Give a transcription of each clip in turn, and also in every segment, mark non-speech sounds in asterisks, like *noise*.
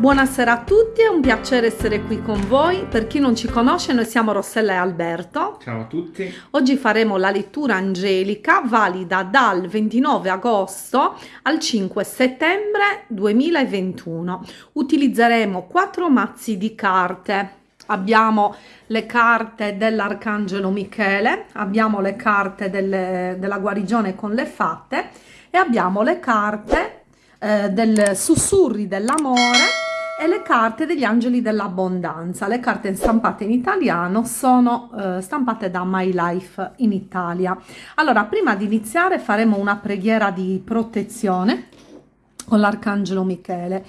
Buonasera a tutti, è un piacere essere qui con voi. Per chi non ci conosce, noi siamo Rossella e Alberto. Ciao a tutti. Oggi faremo la lettura angelica valida dal 29 agosto al 5 settembre 2021. Utilizzeremo quattro mazzi di carte. Abbiamo le carte dell'Arcangelo Michele, abbiamo le carte delle, della guarigione con le fatte e abbiamo le carte eh, del sussurri dell'amore e le carte degli angeli dell'abbondanza. Le carte stampate in italiano sono eh, stampate da My Life in Italia. Allora, prima di iniziare faremo una preghiera di protezione con l'arcangelo Michele.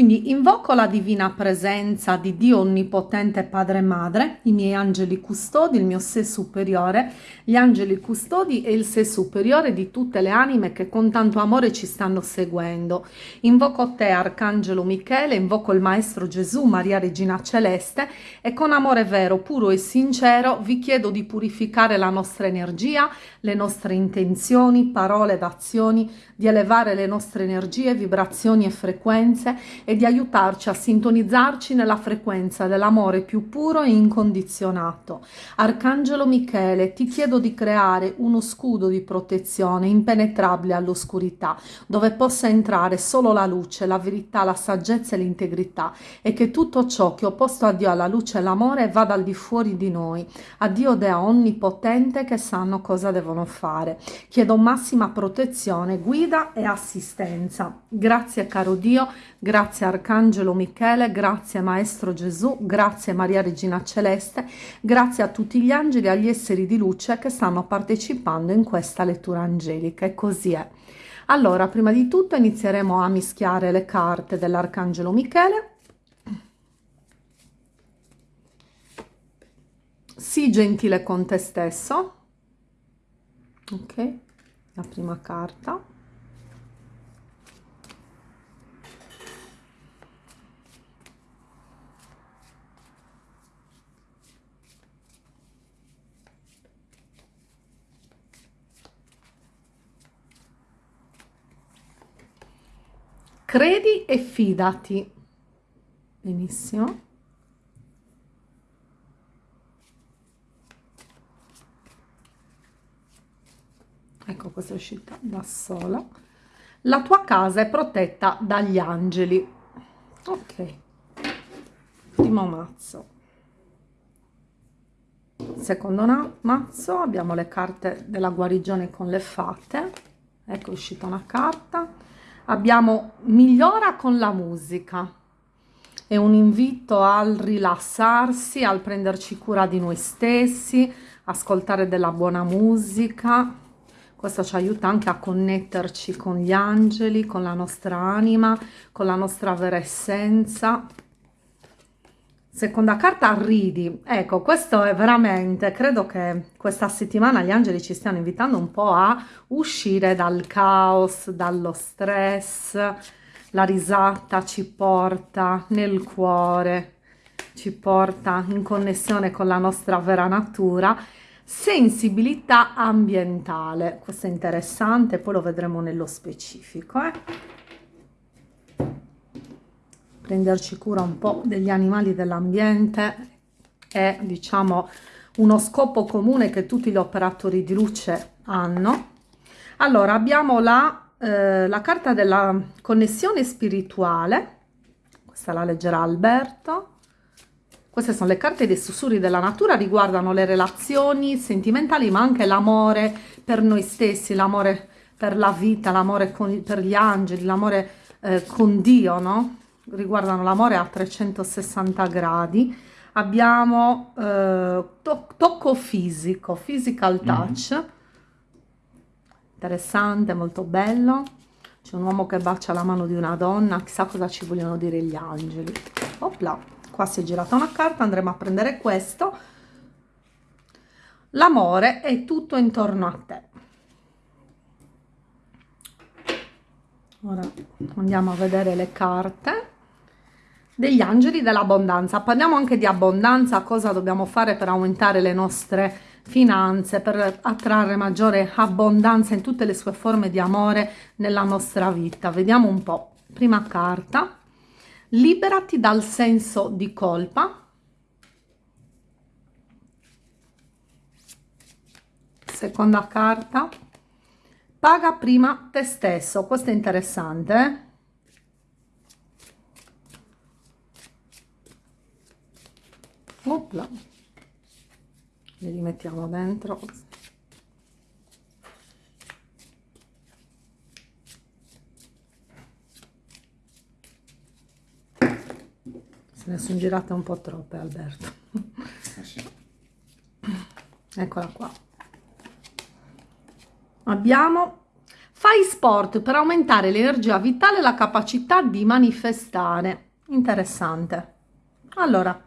Quindi invoco la divina presenza di Dio Onnipotente Padre e Madre, i miei angeli custodi, il mio sé superiore, gli angeli custodi e il sé superiore di tutte le anime che con tanto amore ci stanno seguendo. Invoco te, Arcangelo Michele, invoco il Maestro Gesù, Maria Regina Celeste e con amore vero, puro e sincero vi chiedo di purificare la nostra energia, le nostre intenzioni, parole ed azioni, di elevare le nostre energie, vibrazioni e frequenze e di aiutarci a sintonizzarci nella frequenza dell'amore più puro e incondizionato. Arcangelo Michele, ti chiedo di creare uno scudo di protezione impenetrabile all'oscurità, dove possa entrare solo la luce, la verità, la saggezza e l'integrità e che tutto ciò che ho posto a Dio alla luce e l'amore vada al di fuori di noi, a Dio Dea onnipotente che sanno cosa devono fare. Chiedo massima protezione, guida e assistenza. Grazie caro Dio, grazie grazie Arcangelo Michele, grazie Maestro Gesù, grazie Maria Regina Celeste, grazie a tutti gli angeli e agli esseri di luce che stanno partecipando in questa lettura angelica e così è. Allora, prima di tutto inizieremo a mischiare le carte dell'Arcangelo Michele. Sii gentile con te stesso. Ok, la prima carta. Credi e fidati. Benissimo. Ecco questa è uscita da sola. La tua casa è protetta dagli angeli. Ok. Primo mazzo. Secondo mazzo abbiamo le carte della guarigione con le fate. Ecco è uscita una carta abbiamo migliora con la musica. È un invito al rilassarsi al prenderci cura di noi stessi ascoltare della buona musica. Questo ci aiuta anche a connetterci con gli angeli con la nostra anima con la nostra vera essenza Seconda carta, ridi. Ecco, questo è veramente, credo che questa settimana gli angeli ci stiano invitando un po' a uscire dal caos, dallo stress. La risata ci porta nel cuore, ci porta in connessione con la nostra vera natura. Sensibilità ambientale, questo è interessante, poi lo vedremo nello specifico. Eh? Prenderci cura un po' degli animali dell'ambiente è diciamo uno scopo comune che tutti gli operatori di luce hanno. Allora abbiamo la, eh, la carta della connessione spirituale. Questa la leggerà Alberto. Queste sono le carte dei sussurri della natura, riguardano le relazioni sentimentali, ma anche l'amore per noi stessi, l'amore per la vita, l'amore per gli angeli, l'amore eh, con Dio, no? Riguardano l'amore a 360 gradi. Abbiamo eh, to tocco fisico physical mhm. touch. Mm -hmm. interessante molto bello. C'è un uomo che bacia la mano di una donna chissà cosa ci vogliono dire gli angeli. Opla qua si è girata una carta andremo a prendere questo. L'amore è tutto intorno a te ora andiamo a vedere le carte degli angeli dell'abbondanza. Parliamo anche di abbondanza, cosa dobbiamo fare per aumentare le nostre finanze, per attrarre maggiore abbondanza in tutte le sue forme di amore nella nostra vita. Vediamo un po'. Prima carta, liberati dal senso di colpa. Seconda carta, paga prima te stesso, questo è interessante. Eh? Opla. Li rimettiamo dentro. Se ne sono girate un po' troppe, Alberto. Eccola qua. Abbiamo Fai sport per aumentare l'energia vitale e la capacità di manifestare. Interessante. Allora,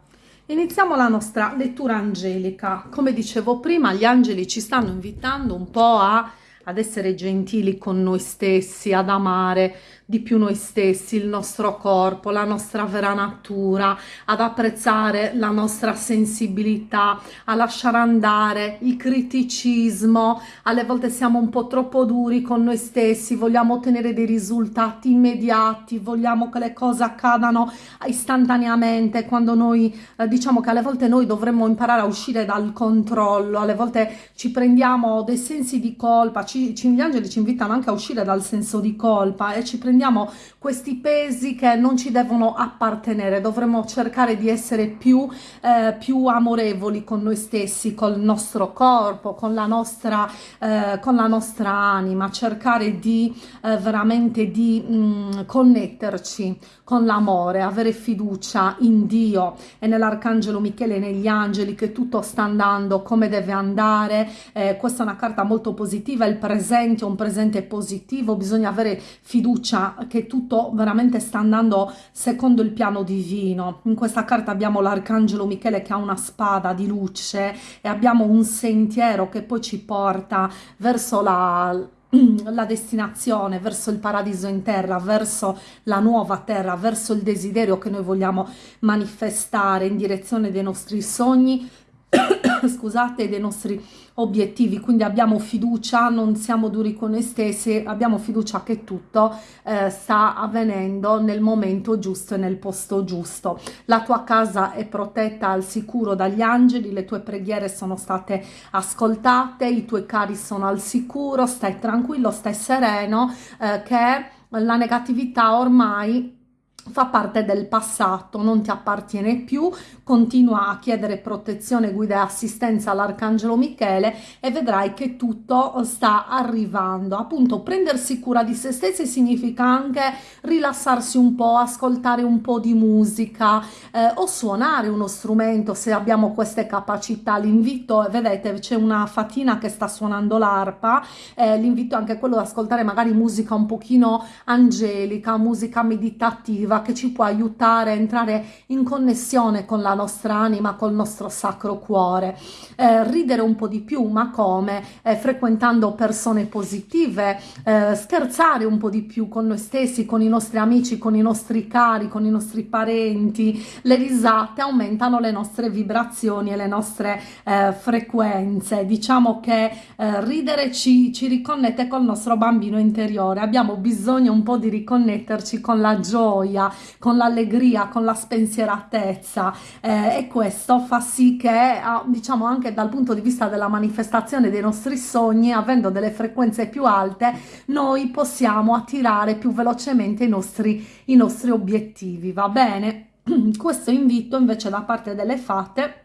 iniziamo la nostra lettura angelica. Come dicevo prima, gli angeli ci stanno invitando un po' a, ad essere gentili con noi stessi, ad amare, di più noi stessi, il nostro corpo, la nostra vera natura, ad apprezzare la nostra sensibilità, a lasciare andare il criticismo, alle volte siamo un po' troppo duri con noi stessi, vogliamo ottenere dei risultati immediati, vogliamo che le cose accadano istantaneamente, quando noi eh, diciamo che alle volte noi dovremmo imparare a uscire dal controllo, alle volte ci prendiamo dei sensi di colpa, ci, ci, gli angeli ci invitano anche a uscire dal senso di colpa e ci prendiamo prendiamo questi pesi che non ci devono appartenere, dovremmo cercare di essere più, eh, più amorevoli con noi stessi, col nostro corpo, con la nostra, eh, con la nostra anima, cercare di eh, veramente di mh, mm, connetterci con l'amore, avere fiducia in Dio. E nell'Arcangelo Michele e negli angeli che tutto sta andando come deve andare. Eh, questa è una carta molto positiva, il presente è un presente positivo, bisogna avere fiducia che tutto veramente sta andando secondo il piano divino. In questa carta abbiamo l'arcangelo Michele che ha una spada di luce e abbiamo un sentiero che poi ci porta verso la *clears throat* la destinazione verso il paradiso in terra, verso la nuova terra, verso il desiderio che noi vogliamo manifestare in direzione dei nostri sogni, *clears throat* scusate, dei nostri obiettivi, quindi abbiamo fiducia, non siamo duri con noi stessi, abbiamo fiducia che tutto eh, sta avvenendo nel momento giusto e nel posto giusto. La tua casa è protetta al sicuro dagli angeli, le tue preghiere sono state ascoltate, i tuoi cari sono al sicuro, stai tranquillo, stai sereno, eh, che la negatività ormai fa parte del passato, non ti appartiene più, continua a chiedere protezione, guida e assistenza all'Arcangelo Michele e vedrai che tutto sta arrivando. Appunto, prendersi cura di se stessi significa anche rilassarsi un po', ascoltare un po' di musica eh, o suonare uno strumento se abbiamo queste capacità. L'invito, vedete, c'è una fatina che sta suonando l'arpa, eh, l'invito è anche quello ad ascoltare magari musica un pochino angelica, musica meditativa, positiva che ci può aiutare a entrare in connessione con la nostra anima, col nostro sacro cuore. Eh, ridere un po' di più, ma come? Eh, frequentando persone positive, eh, scherzare un po' di più con noi stessi, con i nostri amici, con i nostri cari, con i nostri parenti. Le risate aumentano le nostre vibrazioni e le nostre eh, frequenze. Diciamo che eh, ridere ci, ci riconnette col nostro bambino interiore. Abbiamo bisogno un po' di riconnetterci con la gioia, con l'allegria, con la spensieratezza eh, e questo fa sì che diciamo anche dal punto di vista della manifestazione dei nostri sogni, avendo delle frequenze più alte, noi possiamo attirare più velocemente i nostri, i nostri obiettivi, va bene? *clears throat* Questo invito invece da parte delle fate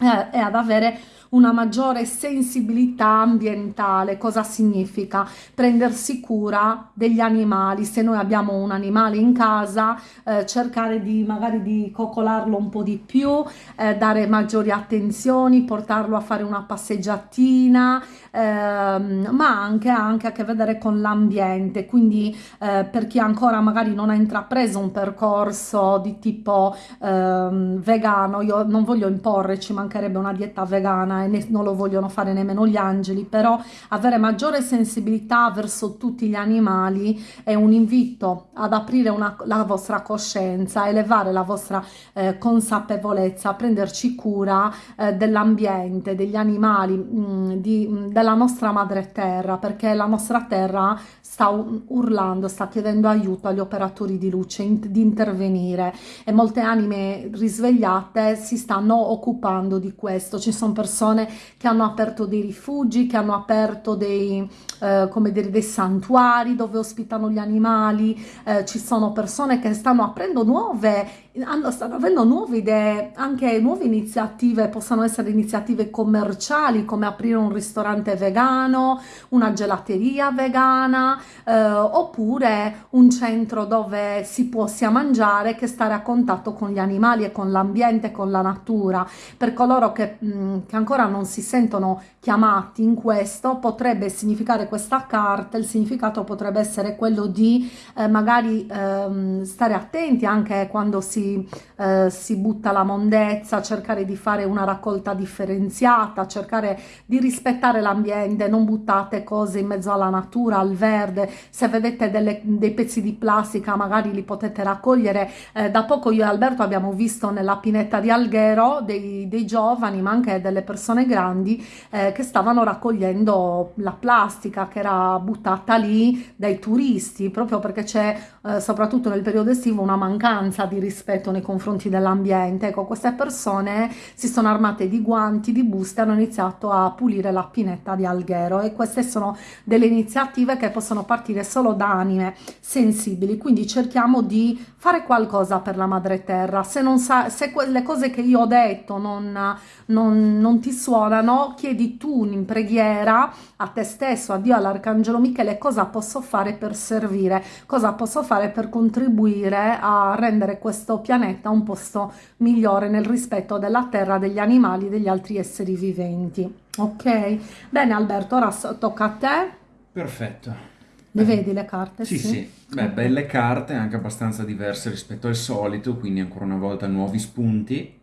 eh, è ad avere una maggiore sensibilità ambientale. Cosa significa? Prendersi cura degli animali. Se noi abbiamo un animale in casa, eh, cercare di magari di coccolarlo un po' di più, eh, dare maggiori attenzioni, portarlo a fare una passeggiatina, ehm, ma anche, anche a che vedere con l'ambiente. Quindi eh, per chi ancora magari non ha intrapreso un percorso di tipo ehm, vegano, io non voglio imporre, ci mancherebbe una dieta vegana e ne, non lo vogliono fare nemmeno gli angeli, però avere maggiore sensibilità verso tutti gli animali è un invito ad aprire una, la vostra coscienza, elevare la vostra eh, consapevolezza, prenderci cura eh, dell'ambiente, degli animali, mh, mm, di, mh, della nostra madre terra, perché la nostra terra sta urlando, sta chiedendo aiuto agli operatori di luce in, di intervenire. E molte anime risvegliate si stanno occupando di questo. Ci sono persone che hanno aperto dei rifugi, che hanno aperto dei, eh, come dire, dei santuari dove ospitano gli animali, eh, ci sono persone che stanno aprendo nuove stanno avendo nuove idee, anche nuove iniziative, possono essere iniziative commerciali come aprire un ristorante vegano, una gelateria vegana eh, oppure un centro dove si può sia mangiare che stare a contatto con gli animali e con l'ambiente, con la natura. Per coloro che, mh, mm, che ancora non si sentono chiamati in questo potrebbe significare questa carta, il significato potrebbe essere quello di eh, magari ehm, stare attenti anche quando si eh, si butta la mondezza, cercare di fare una raccolta differenziata, cercare di rispettare l'ambiente, non buttate cose in mezzo alla natura, al verde, se vedete delle, dei pezzi di plastica magari li potete raccogliere, eh, da poco io e Alberto abbiamo visto nella pineta di Alghero dei, dei giovani ma anche delle persone grandi eh, che stavano raccogliendo la plastica che era buttata lì dai turisti proprio perché c'è eh, soprattutto nel periodo estivo una mancanza di rispetto nei confronti dell'ambiente. Ecco, queste persone si sono armate di guanti, di buste, hanno iniziato a pulire la pinetta di Alghero e queste sono delle iniziative che possono partire solo da anime sensibili, quindi cerchiamo di fare qualcosa per la madre terra. Se, non sa, se quelle cose che io ho detto non, non, non ti suonano, chiedi tu in preghiera a te stesso, a Dio, all'Arcangelo Michele, cosa posso fare per servire, cosa posso fare per contribuire a rendere questo pianeta un posto migliore nel rispetto della terra, degli animali, degli altri esseri viventi. Ok? Bene Alberto, ora tocca a te. Perfetto. Le vedi le carte? Sì, sì. sì. Beh, belle carte, anche abbastanza diverse rispetto al solito, quindi ancora una volta nuovi spunti.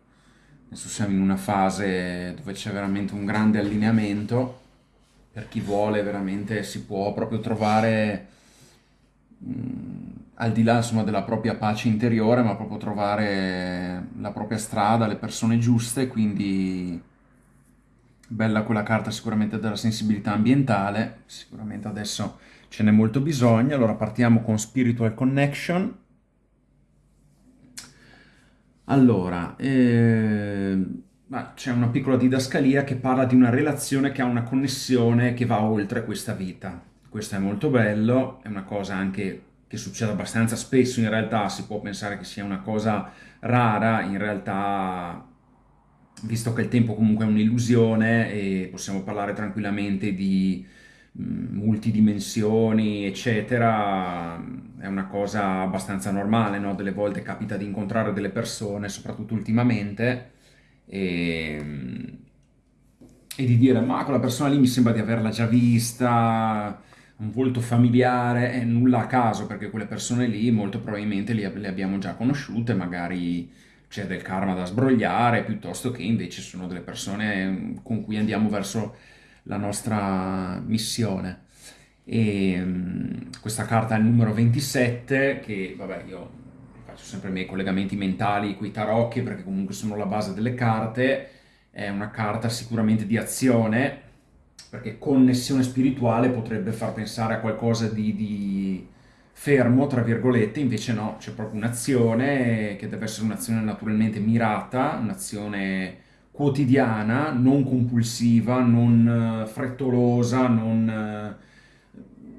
Adesso siamo in una fase dove c'è veramente un grande allineamento. Per chi vuole veramente si può proprio trovare mm, al di là insomma, della propria pace interiore, ma proprio trovare la propria strada, le persone giuste, quindi bella quella carta sicuramente della sensibilità ambientale, sicuramente adesso ce n'è molto bisogno, allora partiamo con Spiritual Connection. Allora, eh, c'è una piccola didascalia che parla di una relazione che ha una connessione che va oltre questa vita. Questo è molto bello, è una cosa anche che succede abbastanza spesso in realtà, si può pensare che sia una cosa rara, in realtà visto che il tempo comunque è un'illusione e possiamo parlare tranquillamente di multidimensioni eccetera, è una cosa abbastanza normale, no? delle volte capita di incontrare delle persone, soprattutto ultimamente, e, e di dire ma quella persona lì mi sembra di averla già vista, un volto familiare è nulla a caso perché quelle persone lì molto probabilmente le, le abbiamo già conosciute, magari c'è del karma da sbrogliare, piuttosto che invece sono delle persone mm, con cui andiamo verso la nostra missione. E um, questa carta è il numero 27, che vabbè io faccio sempre i miei collegamenti mentali con i tarocchi perché comunque sono la base delle carte, è una carta sicuramente di azione, perché connessione spirituale potrebbe far pensare a qualcosa di, di fermo, tra virgolette, invece no, c'è proprio un'azione che deve essere un'azione naturalmente mirata, un'azione quotidiana, non compulsiva, non uh, frettolosa, non... Uh,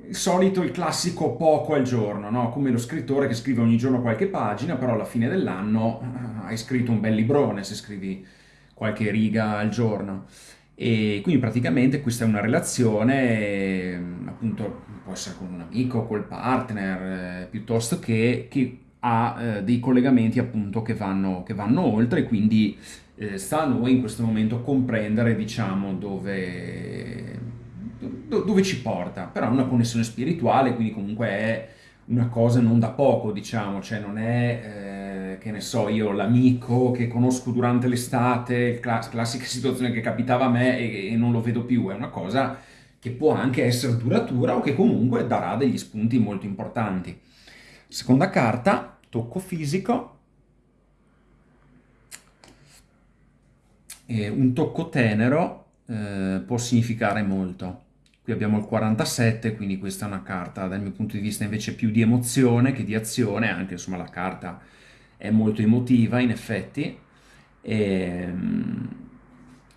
il solito, il classico poco al giorno, no? come lo scrittore che scrive ogni giorno qualche pagina, però alla fine dell'anno uh, hai scritto un bel librone se scrivi qualche riga al giorno. E quindi praticamente questa è una relazione, appunto, può essere con un amico, col partner, eh, piuttosto che, che ha eh, dei collegamenti appunto che vanno, che vanno oltre, quindi eh, sta a noi in questo momento comprendere, diciamo, dove, do, dove ci porta. Però è una connessione spirituale, quindi comunque è una cosa non da poco, diciamo, cioè non è che ne so io, l'amico che conosco durante l'estate, class- classica situazione che capitava a me e, e non lo vedo più, è una cosa che può anche essere duratura o che comunque darà degli spunti molto importanti. Seconda carta, tocco fisico. E un tocco tenero eh, può significare molto. Qui abbiamo il 47, quindi questa è una carta dal mio punto di vista invece più di emozione che di azione, anche insomma la carta è molto emotiva in effetti. E, ehm,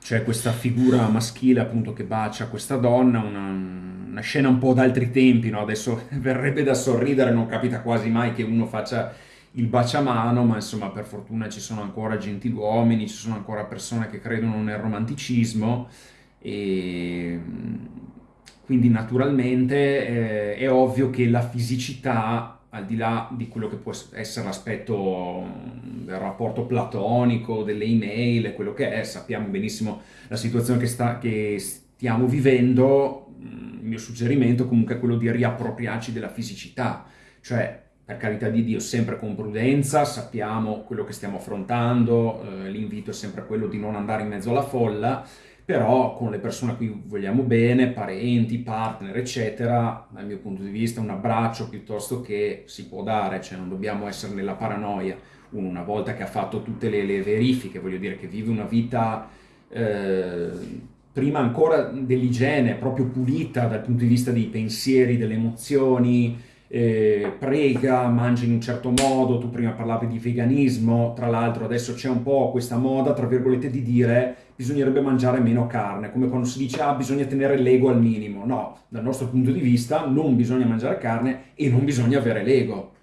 c'è questa figura maschile appunto che bacia questa donna, una, una scena un po' d'altri tempi, no? adesso *laughs* verrebbe da sorridere, non capita quasi mai che uno faccia il baciamano, ma insomma per fortuna ci sono ancora gentiluomini, ci sono ancora persone che credono nel romanticismo e quindi naturalmente eh, è ovvio che la fisicità, al di là di quello che può essere l'aspetto del rapporto platonico, delle email, quello che è, sappiamo benissimo la situazione che, sta, che stiamo vivendo, il mio suggerimento comunque è quello di riappropriarci della fisicità, cioè per carità di Dio sempre con prudenza, sappiamo quello che stiamo affrontando, eh, l'invito è sempre quello di non andare in mezzo alla folla, però con le persone a cui vogliamo bene, parenti, partner, eccetera, dal mio punto di vista un abbraccio piuttosto che si può dare, cioè non dobbiamo essere nella paranoia. Uno una volta che ha fatto tutte le, le verifiche, voglio dire che vive una vita eh, prima ancora dell'igiene, proprio pulita dal punto di vista dei pensieri, delle emozioni, eh, prega, mangia in un certo modo, tu prima parlavi di veganismo, tra l'altro adesso c'è un po' questa moda, tra virgolette, di dire bisognerebbe mangiare meno carne, come quando si dice ah bisogna tenere l'ego al minimo, no, dal nostro punto di vista non bisogna mangiare carne e non bisogna avere l'ego.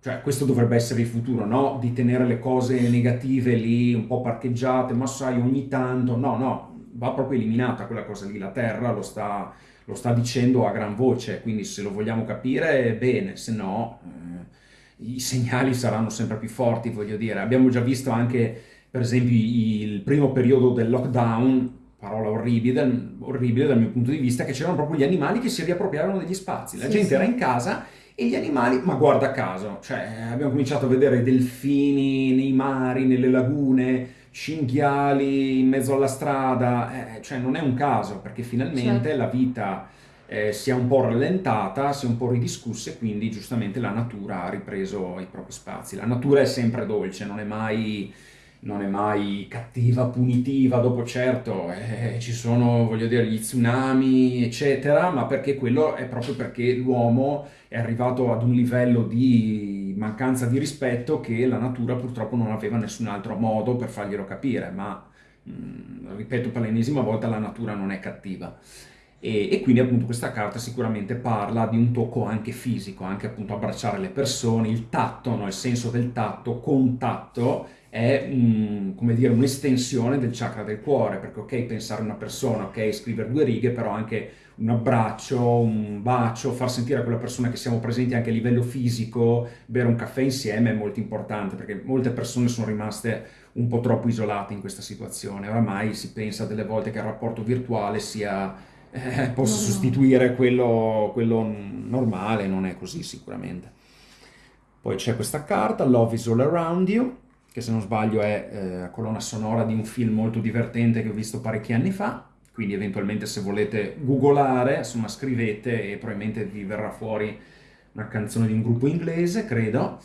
Cioè, questo dovrebbe essere il futuro, no? Di tenere le cose negative lì un po' parcheggiate, ma sai, ogni tanto, no, no, va proprio eliminata quella cosa lì, la terra lo sta, lo sta dicendo a gran voce, quindi se lo vogliamo capire bene, se no eh, i segnali saranno sempre più forti, voglio dire. Abbiamo già visto anche, per esempio, il primo periodo del lockdown, parola orribile, orribile dal mio punto di vista, che c'erano proprio gli animali che si riappropriavano degli spazi. La sì, gente sì. era in casa e gli animali, ma guarda caso, cioè abbiamo cominciato a vedere delfini nei mari, nelle lagune, cinghiali in mezzo alla strada, eh, cioè non è un caso perché finalmente certo. la vita eh, si è un po' rallentata, si è un po' ridiscussa e quindi giustamente la natura ha ripreso i propri spazi. La natura è sempre dolce, non è mai, non è mai cattiva, punitiva, dopo certo eh, ci sono, voglio dire, gli tsunami, eccetera, ma perché quello è proprio perché l'uomo è arrivato ad un livello di mancanza di rispetto che la natura purtroppo non aveva nessun altro modo per farglielo capire, ma mm, ripeto per l'ennesima volta la natura non è cattiva. E, e, quindi appunto questa carta sicuramente parla di un tocco anche fisico, anche appunto abbracciare le persone, il tatto, no? il senso del tatto, contatto è un, come dire, un'estensione del chakra del cuore, perché ok pensare a una persona, ok scrivere due righe, però anche un abbraccio, un bacio, far sentire a quella persona che siamo presenti anche a livello fisico, bere un caffè insieme è molto importante perché molte persone sono rimaste un po' troppo isolate in questa situazione. Oramai si pensa delle volte che il rapporto virtuale sia, eh, possa no, sostituire quello, quello normale, non è così sicuramente. Poi c'è questa carta, Love is all around you, che se non sbaglio è eh, colonna sonora di un film molto divertente che ho visto parecchi anni fa quindi eventualmente se volete googolare, insomma scrivete e probabilmente vi verrà fuori una canzone di un gruppo inglese, credo.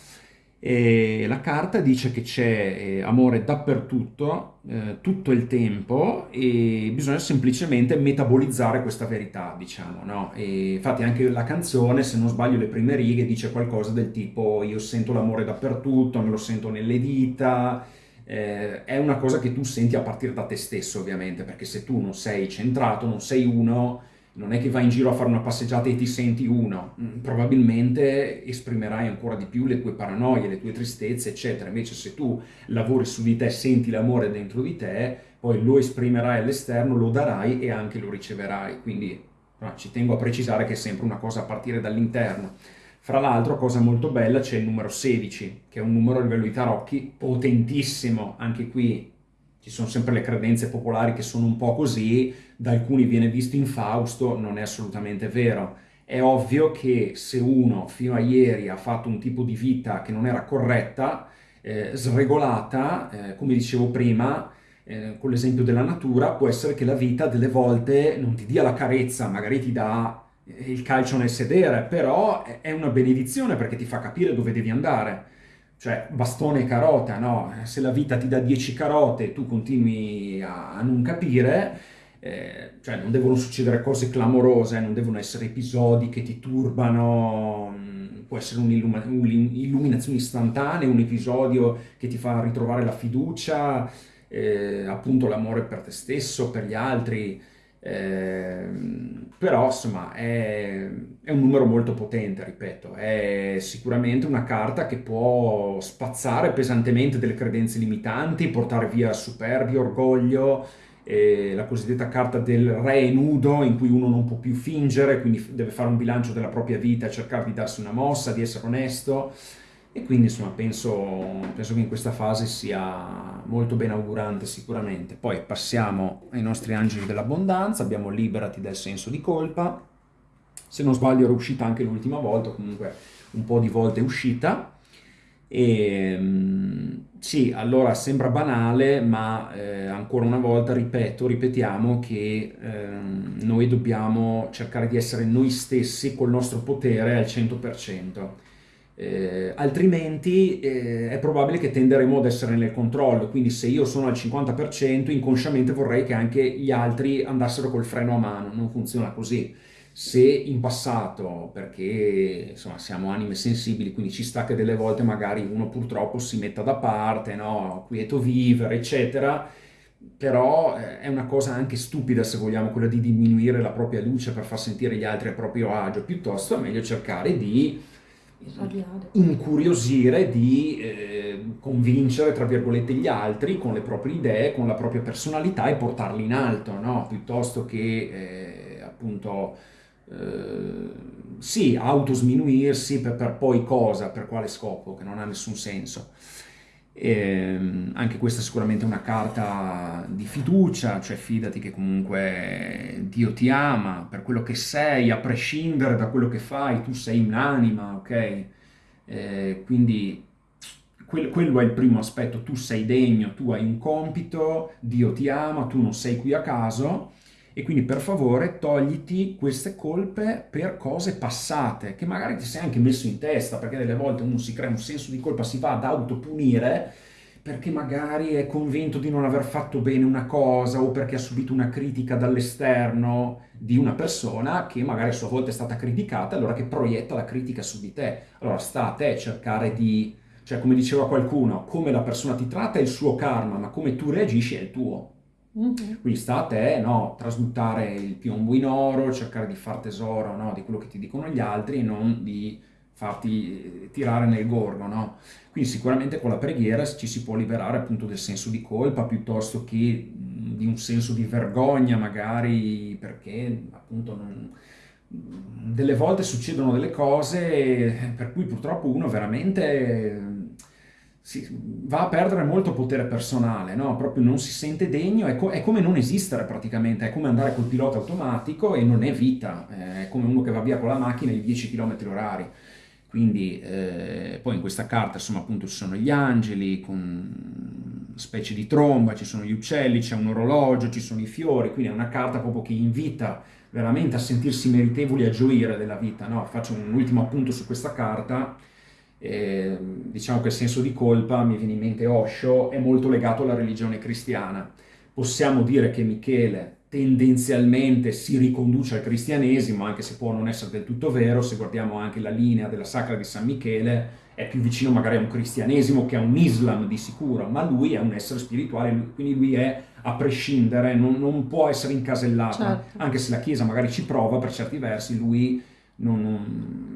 E la carta dice che c'è eh, amore dappertutto, eh, tutto il tempo e bisogna semplicemente metabolizzare questa verità, diciamo, no? E infatti anche la canzone, se non sbaglio le prime righe, dice qualcosa del tipo io sento l'amore dappertutto, me lo sento nelle dita, eh, è una cosa che tu senti a partire da te stesso ovviamente, perché se tu non sei centrato, non sei uno, non è che vai in giro a fare una passeggiata e ti senti uno, mm, probabilmente esprimerai ancora di più le tue paranoie, le tue tristezze, eccetera. Invece se tu lavori su di te, senti l'amore dentro di te, poi lo esprimerai all'esterno, lo darai e anche lo riceverai. Quindi no, ci tengo a precisare che è sempre una cosa a partire dall'interno. Fra l'altro, cosa molto bella, c'è il numero 16, che è un numero a livello di tarocchi potentissimo. Anche qui ci sono sempre le credenze popolari che sono un po' così, da alcuni viene visto infausto, non è assolutamente vero. È ovvio che se uno fino a ieri ha fatto un tipo di vita che non era corretta, eh, sregolata, eh, come dicevo prima, eh, con l'esempio della natura, può essere che la vita delle volte non ti dia la carezza, magari ti dà il calcio nel sedere, però è una benedizione perché ti fa capire dove devi andare. Cioè, bastone e carota, no? Se la vita ti dà 10 carote e tu continui a, a non capire, eh, cioè non devono succedere cose clamorose, non devono essere episodi che ti turbano, mm, può essere un'illuminazione istantanea, un episodio che ti fa ritrovare la fiducia, eh, appunto l'amore per te stesso, per gli altri, eh, però insomma è, è, un numero molto potente, ripeto, è sicuramente una carta che può spazzare pesantemente delle credenze limitanti, portare via superbia, orgoglio, eh, la cosiddetta carta del re nudo in cui uno non può più fingere, quindi deve fare un bilancio della propria vita, cercare di darsi una mossa, di essere onesto e quindi insomma penso, penso che in questa fase sia molto ben augurante sicuramente. Poi passiamo ai nostri angeli dell'abbondanza, abbiamo liberati dal senso di colpa, se non sbaglio era uscita anche l'ultima volta, comunque un po' di volte è uscita. E, ehm, sì, allora sembra banale, ma eh, ancora una volta ripeto, ripetiamo che eh, noi dobbiamo cercare di essere noi stessi col nostro potere al 100%. Eh, altrimenti eh, è probabile che tenderemo ad essere nel controllo, quindi se io sono al 50% inconsciamente vorrei che anche gli altri andassero col freno a mano, non funziona così. Se in passato, perché insomma siamo anime sensibili, quindi ci sta che delle volte magari uno purtroppo si metta da parte, no? quieto vivere, eccetera, però eh, è una cosa anche stupida se vogliamo, quella di diminuire la propria luce per far sentire gli altri a proprio agio, piuttosto è meglio cercare di incuriosire, di eh, convincere, tra virgolette, gli altri con le proprie idee, con la propria personalità e portarli in alto, no? piuttosto che eh, appunto eh, sì, autosminuirsi per, per, poi cosa, per quale scopo, che non ha nessun senso. E, ehm, anche questa è sicuramente una carta di fiducia, cioè fidati che comunque Dio ti ama per quello che sei, a prescindere da quello che fai, tu sei un'anima, ok? Eh, quindi quello è il primo aspetto, tu sei degno, tu hai un compito, Dio ti ama, tu non sei qui a caso e quindi per favore togliti queste colpe per cose passate, che magari ti sei anche messo in testa, perché delle volte uno si crea un senso di colpa, si va ad autopunire, perché magari è convinto di non aver fatto bene una cosa o perché ha subito una critica dall'esterno di una persona che magari a sua volta è stata criticata, allora che proietta la critica su di te. Allora sta a te cercare di, cioè come diceva qualcuno, come la persona ti tratta è il suo karma, ma come tu reagisci è il tuo. Mm-hmm. Quindi sta a te no, trasmutare il piombo in oro, cercare di far tesoro no, di quello che ti dicono gli altri e non di farti eh, tirare nel gorgo. No? Quindi sicuramente con la preghiera ci si può liberare appunto del senso di colpa piuttosto che di un senso di vergogna magari perché appunto non, delle volte succedono delle cose per cui purtroppo uno veramente si, va a perdere molto potere personale, no? proprio non si sente degno, è, co- è, come non esistere praticamente, è come andare col pilota automatico e non è vita, è come uno che va via con la macchina di 10 km orari. Quindi eh, poi in questa carta insomma appunto ci sono gli angeli con specie di tromba, ci sono gli uccelli, c'è un orologio, ci sono i fiori, quindi è una carta proprio che invita veramente a sentirsi meritevoli a gioire della vita. No? Faccio un ultimo appunto su questa carta eh, diciamo che il senso di colpa, mi viene in mente Osho, è molto legato alla religione cristiana. Possiamo dire che Michele tendenzialmente si riconduce al cristianesimo, anche se può non essere del tutto vero, se guardiamo anche la linea della sacra di San Michele, è più vicino magari a un cristianesimo che a un islam di sicuro, ma lui è un essere spirituale, quindi lui è a prescindere, non, non può essere incasellato, certo. anche se la Chiesa magari ci prova per certi versi, lui non, non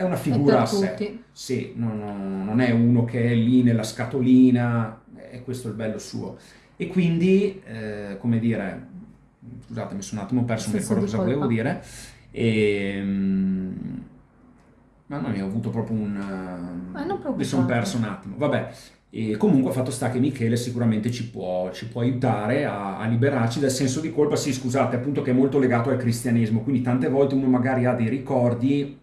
è una figura a sé. Sì, non, non, è uno che è lì nella scatolina, è questo il bello suo. E quindi, eh, come dire, scusate, mi sono un attimo perso, non mi ricordo cosa volevo dire. E, mamma mia, ho avuto proprio un... Uh, mi sono perso un attimo. Vabbè, e comunque fatto sta che Michele sicuramente ci può, ci può aiutare a, a, liberarci dal senso di colpa, sì scusate, appunto che è molto legato al cristianesimo, quindi tante volte uno magari ha dei ricordi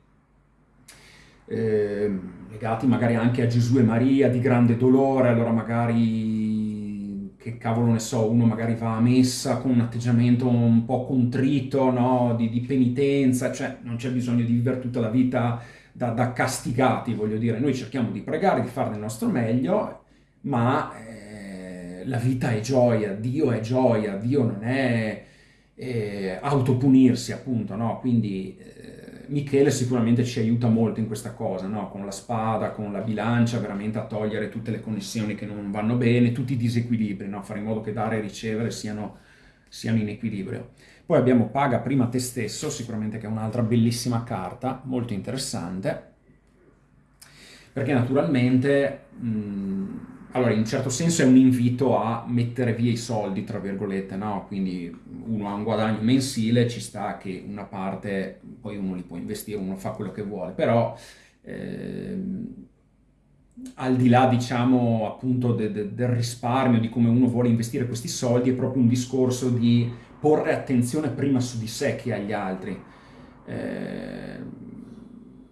eh, legati magari anche a Gesù e Maria di grande dolore, allora magari, che cavolo ne so, uno magari va a messa con un atteggiamento un po' contrito, no? di, di, penitenza, cioè non c'è bisogno di vivere tutta la vita da, da, castigati, voglio dire, noi cerchiamo di pregare, di fare del nostro meglio, ma eh, la vita è gioia, Dio è gioia, Dio non è eh, autopunirsi appunto, no? Quindi eh, Michele sicuramente ci aiuta molto in questa cosa, no? Con la spada, con la bilancia, veramente a togliere tutte le connessioni che non vanno bene, tutti i disequilibri, no? Fare in modo che dare e ricevere siano, siano in equilibrio. Poi abbiamo Paga prima te stesso, sicuramente che è un'altra bellissima carta, molto interessante, perché naturalmente, mh, allora in un certo senso è un invito a mettere via i soldi, tra virgolette, no? Quindi uno ha un guadagno mensile, ci sta che una parte, poi uno li può investire, uno fa quello che vuole, però... Eh, al di là, diciamo, appunto de, de, del risparmio, di come uno vuole investire questi soldi, è proprio un discorso di porre attenzione prima su di sé che agli altri. Eh,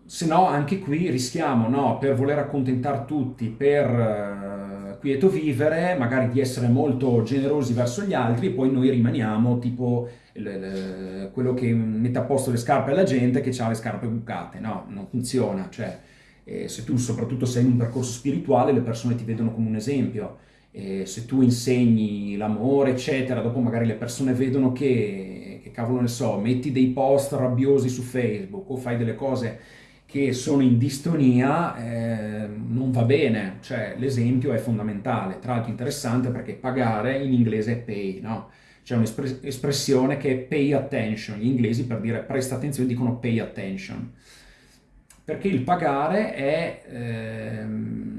se no, anche qui rischiamo, no, per voler accontentare tutti, per uh, quieto vivere, magari di essere molto generosi verso gli altri, e poi noi rimaniamo tipo le, le, quello che mette a posto le scarpe alla gente che ha le scarpe bucate. No, non funziona. Cioè, eh, se tu soprattutto sei in un percorso spirituale, le persone ti vedono come un esempio eh, se tu insegni l'amore, eccetera, dopo magari le persone vedono che, che, cavolo ne so, metti dei post rabbiosi su Facebook o fai delle cose che sono in distonia, eh, non va bene, cioè l'esempio è fondamentale, tra l'altro interessante perché pagare in inglese è pay, no? C'è un'espressione che è pay attention, gli inglesi per dire presta attenzione dicono pay attention, perché il pagare è... Ehm,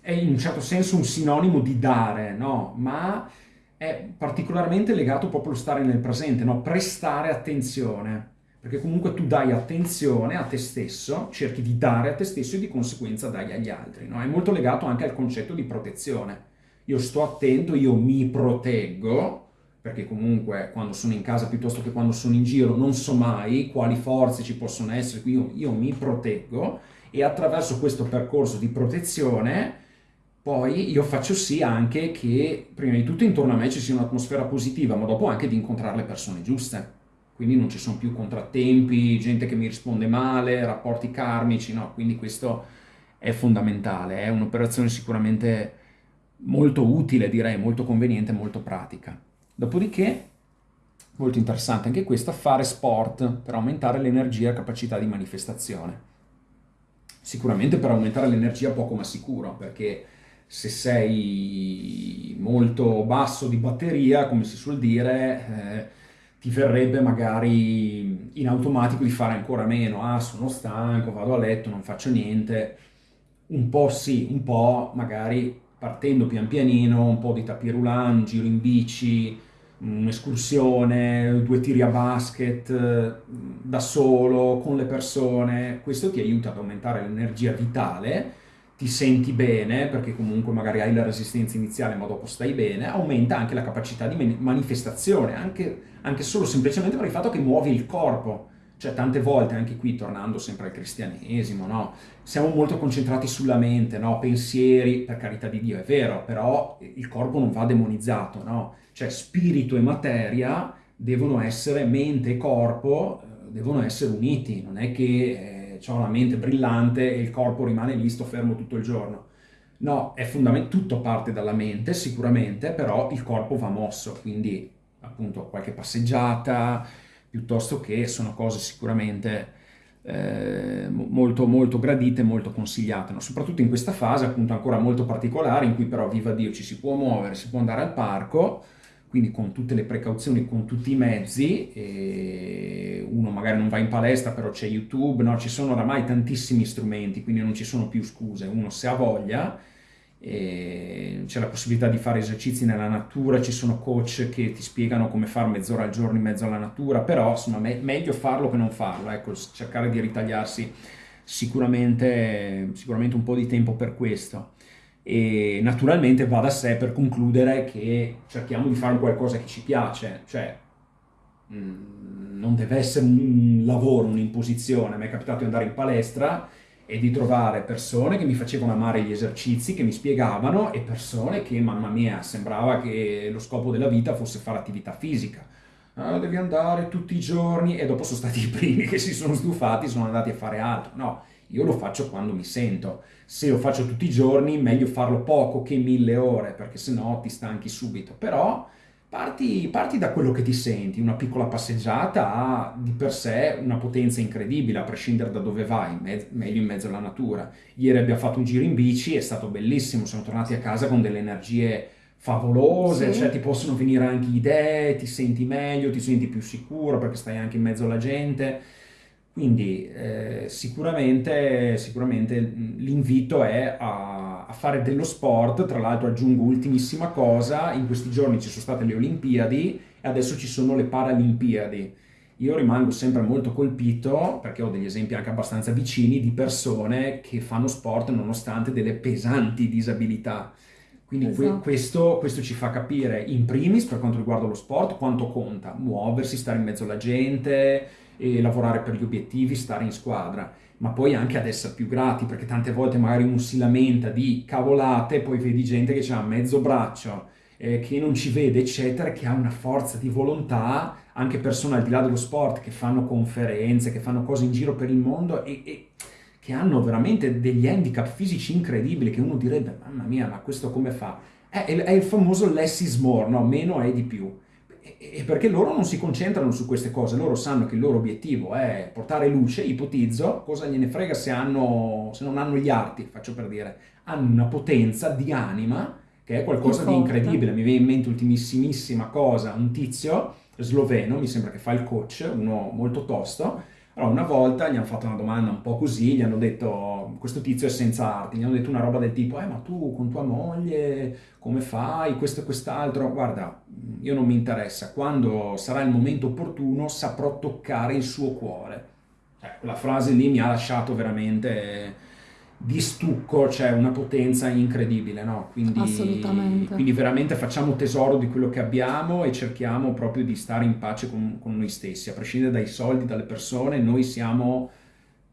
è in un certo senso un sinonimo di dare, no? Ma è particolarmente legato proprio allo stare nel presente, no? Prestare attenzione. Perché comunque tu dai attenzione a te stesso, cerchi di dare a te stesso e di conseguenza dai agli altri, no? È molto legato anche al concetto di protezione. Io sto attento, io mi proteggo, perché comunque quando sono in casa piuttosto che quando sono in giro non so mai quali forze ci possono essere, quindi io, io mi proteggo e attraverso questo percorso di protezione poi io faccio sì anche che prima di tutto intorno a me ci sia un'atmosfera positiva, ma dopo anche di incontrare le persone giuste. Quindi non ci sono più contrattempi, gente che mi risponde male, rapporti karmici, no? Quindi questo è fondamentale, è un'operazione sicuramente molto utile, direi, molto conveniente, molto pratica. Dopodiché, molto interessante anche questa, fare sport per aumentare l'energia e capacità di manifestazione. Sicuramente per aumentare l'energia poco ma sicuro, perché se sei molto basso di batteria, come si suol dire, eh, ti verrebbe magari in automatico di fare ancora meno. Ah, sono stanco, vado a letto, non faccio niente. Un po' sì, un po' magari partendo pian pianino, un po' di tapirulà, un giro in bici, un'escursione, due tiri a basket, da solo, con le persone. Questo ti aiuta ad aumentare l'energia vitale ti senti bene, perché comunque magari hai la resistenza iniziale ma dopo stai bene, aumenta anche la capacità di manifestazione, anche, anche solo semplicemente per il fatto che muovi il corpo. Cioè tante volte, anche qui tornando sempre al cristianesimo, no? siamo molto concentrati sulla mente, no? pensieri, per carità di Dio, è vero, però il corpo non va demonizzato, no? cioè spirito e materia devono essere, mente e corpo, eh, devono essere uniti, non è che ho la mente brillante e il corpo rimane lì, sto fermo tutto il giorno. No, è fondamentale, tutto parte dalla mente sicuramente, però il corpo va mosso, quindi appunto qualche passeggiata, piuttosto che sono cose sicuramente eh, molto, molto gradite, molto consigliate, no? soprattutto in questa fase appunto ancora molto particolare in cui però viva Dio ci si può muovere, si può andare al parco, quindi con tutte le precauzioni, con tutti i mezzi, uno magari non va in palestra, però c'è YouTube, no? ci sono oramai tantissimi strumenti, quindi non ci sono più scuse, uno se ha voglia, c'è la possibilità di fare esercizi nella natura, ci sono coach che ti spiegano come fare mezz'ora al giorno in mezzo alla natura, però insomma me- meglio farlo che non farlo, ecco, cercare di ritagliarsi sicuramente, sicuramente un po' di tempo per questo e naturalmente va da sé per concludere che cerchiamo di fare qualcosa che ci piace, cioè mm, non deve essere un lavoro, un'imposizione, mi è capitato di andare in palestra e di trovare persone che mi facevano amare gli esercizi, che mi spiegavano e persone che, mamma mia, sembrava che lo scopo della vita fosse fare attività fisica. Ah, devi andare tutti i giorni e dopo sono stati i primi *laughs* che si sono stufati, sono andati a fare altro. No, io lo faccio quando mi sento. Se lo faccio tutti i giorni, meglio farlo poco che mille ore, perché sennò ti stanchi subito. Però Parti, parti, da quello che ti senti, una piccola passeggiata ha di per sé una potenza incredibile, a prescindere da dove vai, meglio in mezzo alla natura. Ieri abbiamo fatto un giro in bici, è stato bellissimo, siamo tornati a casa con delle energie favolose, sì. cioè ti possono venire anche idee, ti senti meglio, ti senti più sicuro perché stai anche in mezzo alla gente. Quindi eh, sicuramente, sicuramente l'invito è a, a, fare dello sport, tra l'altro aggiungo ultimissima cosa, in questi giorni ci sono state le Olimpiadi e adesso ci sono le Paralimpiadi. Io rimango sempre molto colpito, perché ho degli esempi anche abbastanza vicini, di persone che fanno sport nonostante delle pesanti disabilità. Quindi esatto. questo, questo, ci fa capire in primis per quanto riguarda lo sport quanto conta muoversi, stare in mezzo alla gente, e lavorare per gli obiettivi, stare in squadra, ma poi anche ad essere più grati, perché tante volte magari uno si lamenta di cavolate, poi vedi gente che ha mezzo braccio, eh, che non ci vede, eccetera, che ha una forza di volontà, anche persone al di là dello sport, che fanno conferenze, che fanno cose in giro per il mondo e, e che hanno veramente degli handicap fisici incredibili, che uno direbbe, mamma mia, ma questo come fa? È, è il famoso less is more, no? meno è di più e perché loro non si concentrano su queste cose, loro sanno che il loro obiettivo è portare luce, ipotizzo, cosa gliene frega se, hanno, se non hanno gli arti, faccio per dire, hanno una potenza di anima che è qualcosa di incredibile, mi viene in mente ultimissimissima cosa, un tizio sloveno, mi sembra che fa il coach, uno molto tosto, allora, una volta gli hanno fatto una domanda un po' così, gli hanno detto, questo tizio è senza arti, gli hanno detto una roba del tipo, eh ma tu con tua moglie come fai, questo e quest'altro, guarda, io non mi interessa, quando sarà il momento opportuno saprò toccare il suo cuore. Eh, quella frase lì mi ha lasciato veramente di stucco c'è una potenza incredibile, no? Quindi. Quindi veramente facciamo tesoro di quello che abbiamo e cerchiamo proprio di stare in pace con, con noi stessi, a prescindere dai soldi, dalle persone, noi siamo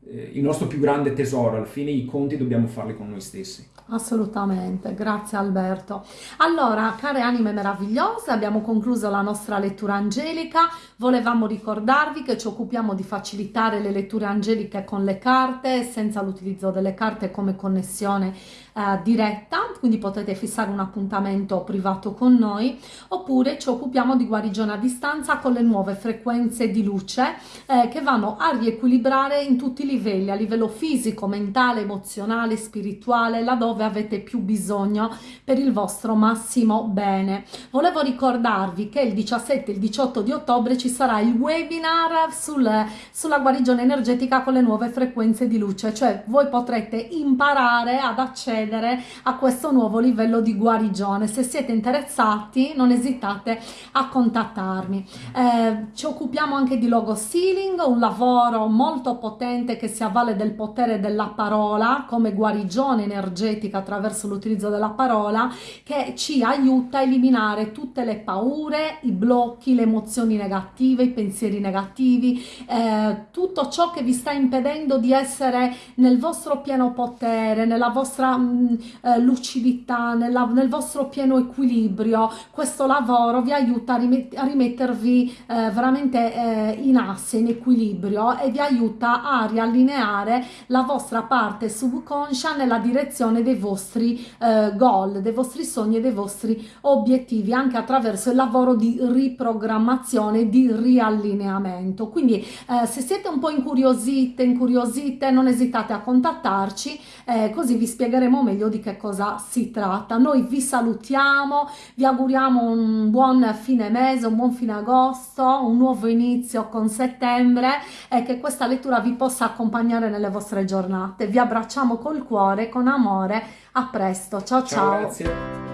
il nostro più grande tesoro, alla fine i conti dobbiamo farli con noi stessi. Assolutamente, grazie Alberto. Allora, care anime meravigliose, abbiamo concluso la nostra lettura angelica. Volevamo ricordarvi che ci occupiamo di facilitare le letture angeliche con le carte, senza l'utilizzo delle carte come connessione eh, diretta, quindi potete fissare un appuntamento privato con noi, oppure ci occupiamo di guarigione a distanza con le nuove frequenze di luce eh, che vanno a riequilibrare in tutti i livelli, a livello fisico, mentale, emozionale, spirituale, laddove avete più bisogno per il vostro massimo bene. Volevo ricordarvi che il 17 e il 18 di ottobre ci sarà il webinar sul, sulla guarigione energetica con le nuove frequenze di luce, cioè voi potrete imparare ad accedere a questo nuovo livello di guarigione. Se siete interessati non esitate a contattarmi. Eh, ci occupiamo anche di logo sealing, un lavoro molto potente che si avvale del potere della parola come guarigione energetica attraverso l'utilizzo della parola che ci aiuta a eliminare tutte le paure, i blocchi, le emozioni negative, i pensieri negativi, eh, tutto ciò che vi sta impedendo di essere nel vostro pieno potere, nella vostra eh, lucidità, nella, nel vostro pieno equilibrio, questo lavoro vi aiuta a, rimet a rimettervi eh, veramente eh, in asse, in equilibrio e vi aiuta a riallineare la vostra parte subconscia nella direzione dei vostri eh, goal, dei vostri sogni e dei vostri obiettivi, anche attraverso il lavoro di riprogrammazione, di riallineamento. Quindi eh, se siete un po' incuriosite, incuriosite, non esitate a contattarci, eh, così vi spiegheremo meglio di che cosa si tratta. Noi vi salutiamo, vi auguriamo un buon fine mese, un buon fine agosto, un nuovo inizio con settembre e che questa lettura vi possa accompagnare nelle vostre giornate. Vi abbracciamo col cuore, con amore. A presto, ciao ciao. ciao.